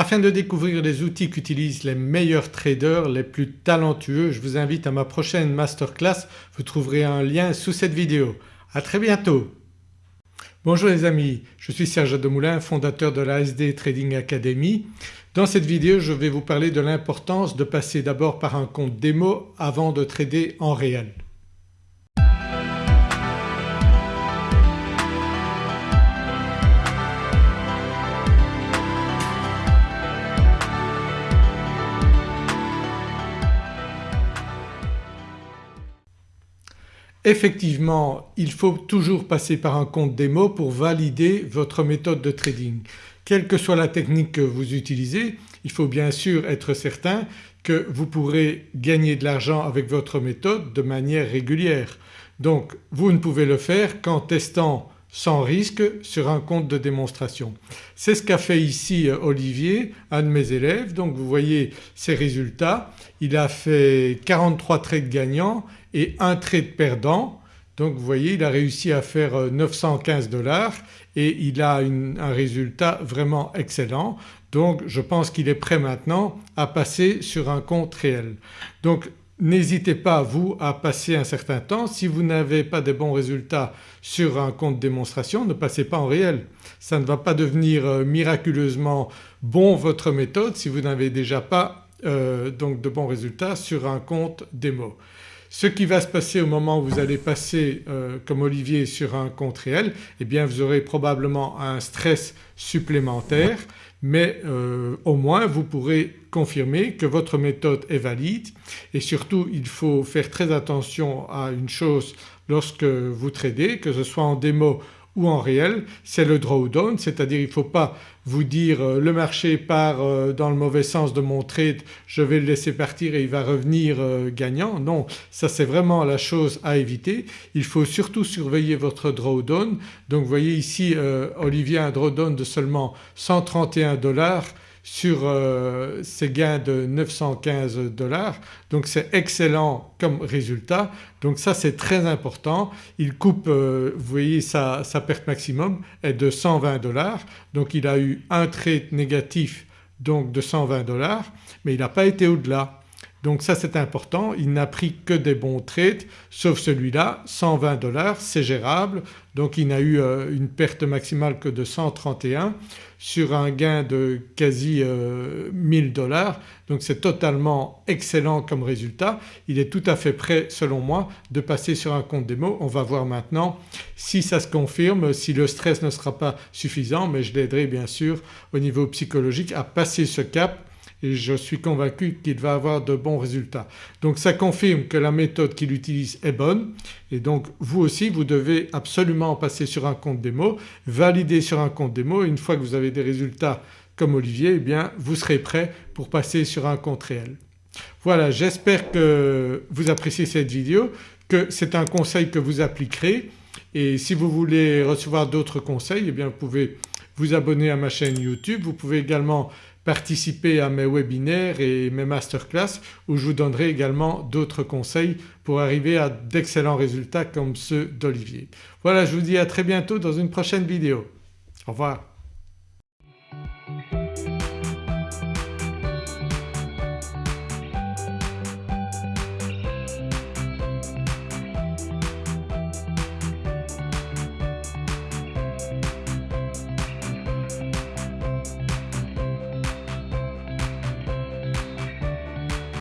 Afin de découvrir les outils qu'utilisent les meilleurs traders, les plus talentueux, je vous invite à ma prochaine masterclass, vous trouverez un lien sous cette vidéo. À très bientôt. Bonjour les amis, je suis Serge Demoulin, fondateur de la SD Trading Academy. Dans cette vidéo je vais vous parler de l'importance de passer d'abord par un compte démo avant de trader en réel. Effectivement il faut toujours passer par un compte démo pour valider votre méthode de trading. Quelle que soit la technique que vous utilisez il faut bien sûr être certain que vous pourrez gagner de l'argent avec votre méthode de manière régulière. Donc vous ne pouvez le faire qu'en testant sans risque sur un compte de démonstration. C'est ce qu'a fait ici euh, Olivier, un de mes élèves. Donc vous voyez ses résultats, il a fait 43 trades gagnants et un trade perdant. Donc vous voyez il a réussi à faire 915 euh, dollars et il a un résultat vraiment excellent. Donc je pense qu'il est prêt maintenant à passer sur un compte réel. Donc N'hésitez pas vous à passer un certain temps. Si vous n'avez pas de bons résultats sur un compte démonstration ne passez pas en réel. Ça ne va pas devenir euh, miraculeusement bon votre méthode si vous n'avez déjà pas euh, donc de bons résultats sur un compte démo. Ce qui va se passer au moment où vous allez passer euh, comme Olivier sur un compte réel eh bien vous aurez probablement un stress supplémentaire mais au moins vous pourrez confirmer que votre méthode est valide et surtout il faut faire très attention à une chose lorsque vous tradez que ce soit en démo ou en réel c'est le drawdown c'est-à-dire il ne faut pas vous dire euh, le marché part euh, dans le mauvais sens de mon trade je vais le laisser partir et il va revenir euh, gagnant. Non ça c'est vraiment la chose à éviter. Il faut surtout surveiller votre drawdown. Donc vous voyez ici Olivier a un drawdown de seulement 131 dollars sur euh, ces gains de 915 dollars donc c'est excellent comme résultat. Donc ça c'est très important. Il coupe euh, vous voyez sa, sa, perte maximum est de 120 dollars donc il a eu un trade négatif donc de 120 dollars mais il n'a pas été au-delà. Donc ça c'est important, il n'a pris que des bons trades sauf celui-là 120 dollars c'est gérable donc il n'a eu euh, une perte maximale que de 131 sur un gain de quasi 1000 euh, dollars donc c'est totalement excellent comme résultat. Il est tout à fait prêt selon moi de passer sur un compte démo. On va voir maintenant si ça se confirme, si le stress ne sera pas suffisant mais je l'aiderai bien sûr au niveau psychologique à passer ce cap et je suis convaincu qu'il va avoir de bons résultats. Donc ça confirme que la méthode qu'il utilise est bonne et donc vous aussi vous devez absolument passer sur un compte démo, valider sur un compte démo et une fois que vous avez des résultats comme Olivier eh bien vous serez prêt pour passer sur un compte réel. Voilà j'espère que vous appréciez cette vidéo, que c'est un conseil que vous appliquerez et si vous voulez recevoir d'autres conseils eh bien vous pouvez vous abonner à ma chaîne YouTube. Vous pouvez également participer à mes webinaires et mes masterclass où je vous donnerai également d'autres conseils pour arriver à d'excellents résultats comme ceux d'Olivier. Voilà je vous dis à très bientôt dans une prochaine vidéo. Au revoir.